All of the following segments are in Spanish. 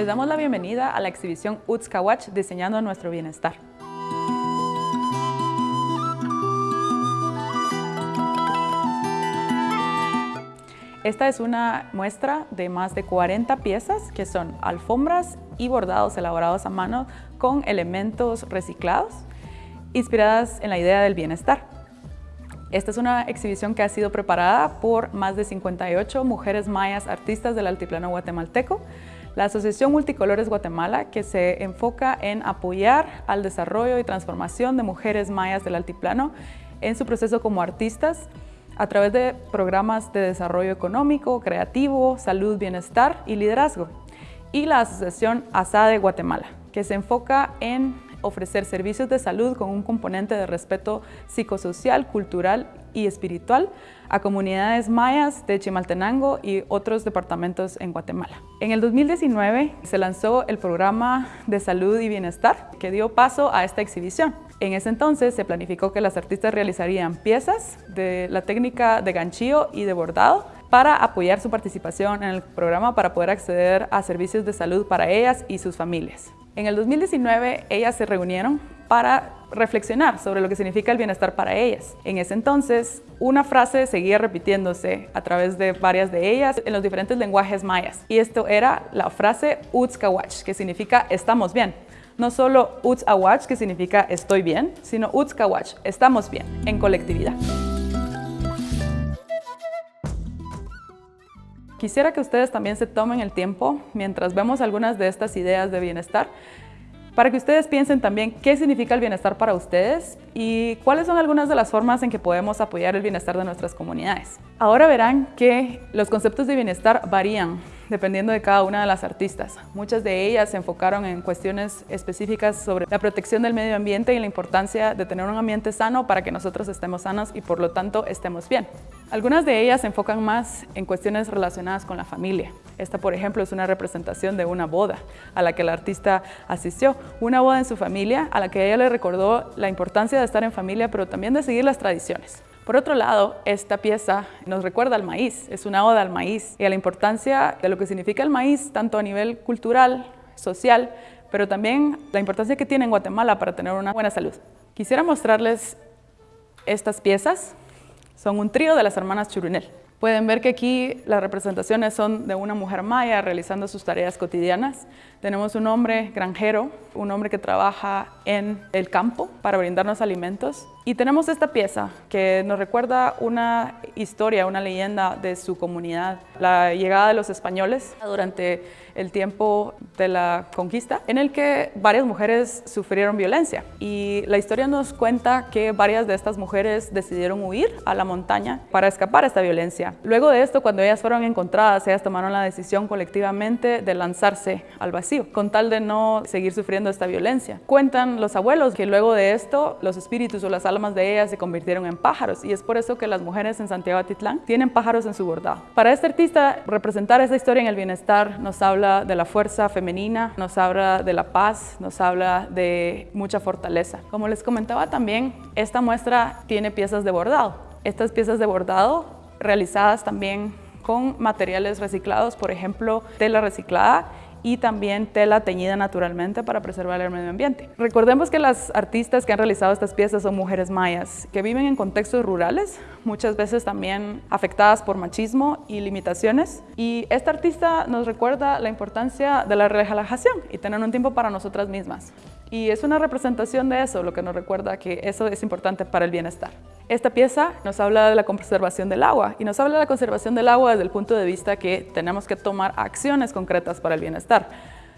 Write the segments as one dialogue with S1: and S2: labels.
S1: Les damos la bienvenida a la exhibición Utskawach Diseñando Nuestro Bienestar. Esta es una muestra de más de 40 piezas que son alfombras y bordados elaborados a mano con elementos reciclados, inspiradas en la idea del bienestar. Esta es una exhibición que ha sido preparada por más de 58 mujeres mayas artistas del altiplano guatemalteco, la Asociación Multicolores Guatemala, que se enfoca en apoyar al desarrollo y transformación de mujeres mayas del altiplano en su proceso como artistas, a través de programas de desarrollo económico, creativo, salud, bienestar y liderazgo. Y la Asociación ASADE Guatemala, que se enfoca en ofrecer servicios de salud con un componente de respeto psicosocial, cultural y espiritual a comunidades mayas de Chimaltenango y otros departamentos en Guatemala. En el 2019 se lanzó el programa de salud y bienestar que dio paso a esta exhibición. En ese entonces se planificó que las artistas realizarían piezas de la técnica de ganchillo y de bordado para apoyar su participación en el programa para poder acceder a servicios de salud para ellas y sus familias. En el 2019 ellas se reunieron para reflexionar sobre lo que significa el bienestar para ellas. En ese entonces, una frase seguía repitiéndose a través de varias de ellas en los diferentes lenguajes mayas. Y esto era la frase Utskawach, que significa estamos bien no solo Uts Awach, que significa estoy bien, sino Uts Kawach, estamos bien, en colectividad. Quisiera que ustedes también se tomen el tiempo, mientras vemos algunas de estas ideas de bienestar, para que ustedes piensen también qué significa el bienestar para ustedes y cuáles son algunas de las formas en que podemos apoyar el bienestar de nuestras comunidades. Ahora verán que los conceptos de bienestar varían dependiendo de cada una de las artistas. Muchas de ellas se enfocaron en cuestiones específicas sobre la protección del medio ambiente y la importancia de tener un ambiente sano para que nosotros estemos sanos y por lo tanto estemos bien. Algunas de ellas se enfocan más en cuestiones relacionadas con la familia. Esta, por ejemplo, es una representación de una boda a la que la artista asistió. Una boda en su familia a la que ella le recordó la importancia de estar en familia, pero también de seguir las tradiciones. Por otro lado, esta pieza nos recuerda al maíz, es una oda al maíz y a la importancia de lo que significa el maíz, tanto a nivel cultural, social, pero también la importancia que tiene en Guatemala para tener una buena salud. Quisiera mostrarles estas piezas, son un trío de las hermanas Churunel. Pueden ver que aquí las representaciones son de una mujer maya realizando sus tareas cotidianas. Tenemos un hombre granjero, un hombre que trabaja en el campo para brindarnos alimentos. Y tenemos esta pieza que nos recuerda una historia, una leyenda de su comunidad, la llegada de los españoles durante el tiempo de la conquista, en el que varias mujeres sufrieron violencia. Y la historia nos cuenta que varias de estas mujeres decidieron huir a la montaña para escapar a esta violencia. Luego de esto, cuando ellas fueron encontradas, ellas tomaron la decisión colectivamente de lanzarse al vacío, con tal de no seguir sufriendo esta violencia. Cuentan los abuelos que luego de esto, los espíritus o las almas de ellas se convirtieron en pájaros y es por eso que las mujeres en Santiago Atitlán tienen pájaros en su bordado. Para este artista, representar esa historia en el bienestar nos habla de la fuerza femenina, nos habla de la paz, nos habla de mucha fortaleza. Como les comentaba también, esta muestra tiene piezas de bordado. Estas piezas de bordado realizadas también con materiales reciclados, por ejemplo, tela reciclada y también tela teñida naturalmente para preservar el medio ambiente. Recordemos que las artistas que han realizado estas piezas son mujeres mayas que viven en contextos rurales, muchas veces también afectadas por machismo y limitaciones. Y esta artista nos recuerda la importancia de la relajación y tener un tiempo para nosotras mismas. Y es una representación de eso, lo que nos recuerda que eso es importante para el bienestar. Esta pieza nos habla de la conservación del agua y nos habla de la conservación del agua desde el punto de vista que tenemos que tomar acciones concretas para el bienestar.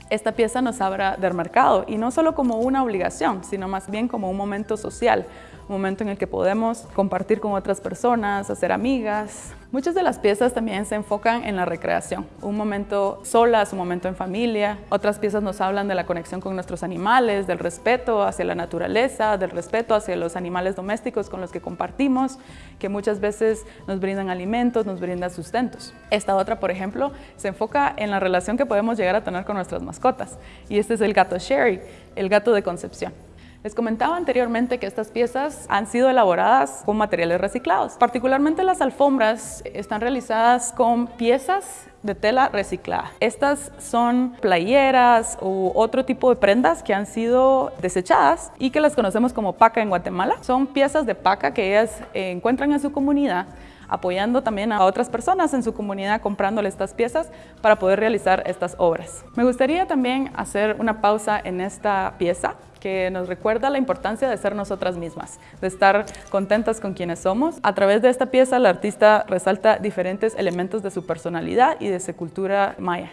S1: Esta pieza nos habla del mercado y no solo como una obligación, sino más bien como un momento social, un momento en el que podemos compartir con otras personas, hacer amigas. Muchas de las piezas también se enfocan en la recreación, un momento solas, un momento en familia. Otras piezas nos hablan de la conexión con nuestros animales, del respeto hacia la naturaleza, del respeto hacia los animales domésticos con los que compartimos, que muchas veces nos brindan alimentos, nos brindan sustentos. Esta otra, por ejemplo, se enfoca en la relación que podemos llegar a tener con nuestras mascotas. Y este es el gato Sherry, el gato de concepción. Les comentaba anteriormente que estas piezas han sido elaboradas con materiales reciclados. Particularmente las alfombras están realizadas con piezas de tela reciclada. Estas son playeras u otro tipo de prendas que han sido desechadas y que las conocemos como paca en Guatemala. Son piezas de paca que ellas encuentran en su comunidad apoyando también a otras personas en su comunidad comprándole estas piezas para poder realizar estas obras. Me gustaría también hacer una pausa en esta pieza que nos recuerda la importancia de ser nosotras mismas, de estar contentas con quienes somos. A través de esta pieza, el artista resalta diferentes elementos de su personalidad y de su cultura maya.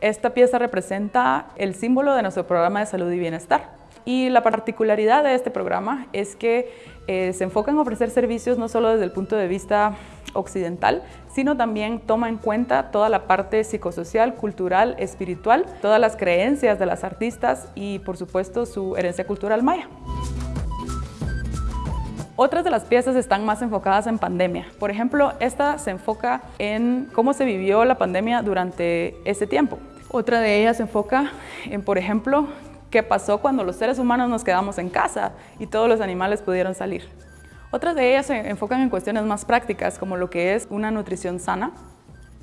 S1: Esta pieza representa el símbolo de nuestro programa de salud y bienestar. Y la particularidad de este programa es que eh, se enfoca en ofrecer servicios no solo desde el punto de vista occidental, sino también toma en cuenta toda la parte psicosocial, cultural, espiritual, todas las creencias de las artistas y por supuesto su herencia cultural maya. Otras de las piezas están más enfocadas en pandemia. Por ejemplo, esta se enfoca en cómo se vivió la pandemia durante ese tiempo. Otra de ellas se enfoca en, por ejemplo, qué pasó cuando los seres humanos nos quedamos en casa y todos los animales pudieron salir. Otras de ellas se enfocan en cuestiones más prácticas, como lo que es una nutrición sana.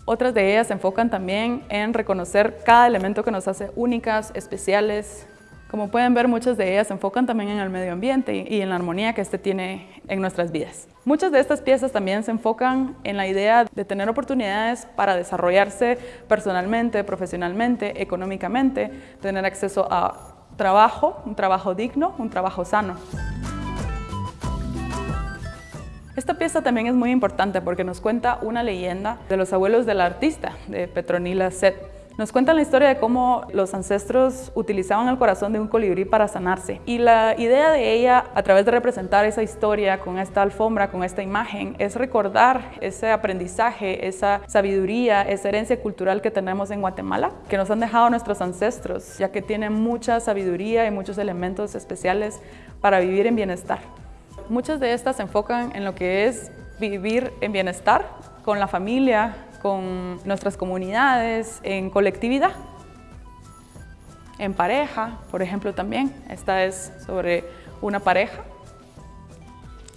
S1: Otras de ellas se enfocan también en reconocer cada elemento que nos hace únicas, especiales. Como pueden ver, muchas de ellas se enfocan también en el medio ambiente y en la armonía que este tiene en nuestras vidas. Muchas de estas piezas también se enfocan en la idea de tener oportunidades para desarrollarse personalmente, profesionalmente, económicamente, tener acceso a trabajo, un trabajo digno, un trabajo sano. Esta pieza también es muy importante porque nos cuenta una leyenda de los abuelos del artista, de Petronila Set. Nos cuentan la historia de cómo los ancestros utilizaban el corazón de un colibrí para sanarse. Y la idea de ella, a través de representar esa historia con esta alfombra, con esta imagen, es recordar ese aprendizaje, esa sabiduría, esa herencia cultural que tenemos en Guatemala, que nos han dejado nuestros ancestros, ya que tienen mucha sabiduría y muchos elementos especiales para vivir en bienestar. Muchas de estas se enfocan en lo que es vivir en bienestar con la familia, con nuestras comunidades, en colectividad, en pareja, por ejemplo también. Esta es sobre una pareja.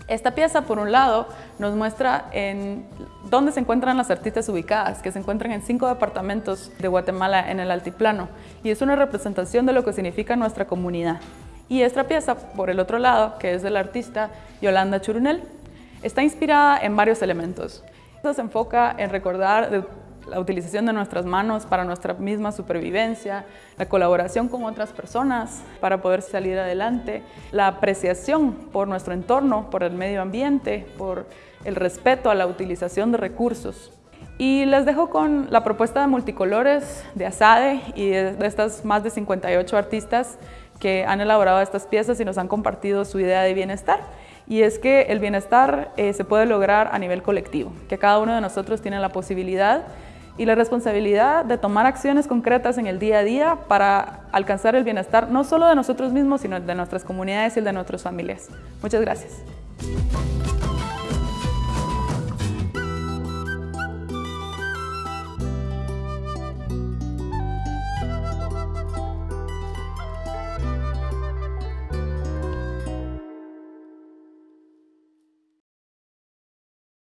S1: Esta pieza, por un lado, nos muestra en dónde se encuentran las artistas ubicadas, que se encuentran en cinco departamentos de Guatemala en el altiplano, y es una representación de lo que significa nuestra comunidad. Y esta pieza, por el otro lado, que es del artista Yolanda Churunel, está inspirada en varios elementos. Se enfoca en recordar la utilización de nuestras manos para nuestra misma supervivencia, la colaboración con otras personas para poder salir adelante, la apreciación por nuestro entorno, por el medio ambiente, por el respeto a la utilización de recursos. Y les dejo con la propuesta de multicolores de Asade y de estas más de 58 artistas que han elaborado estas piezas y nos han compartido su idea de bienestar y es que el bienestar eh, se puede lograr a nivel colectivo, que cada uno de nosotros tiene la posibilidad y la responsabilidad de tomar acciones concretas en el día a día para alcanzar el bienestar no solo de nosotros mismos, sino de nuestras comunidades y de nuestras familias. Muchas gracias.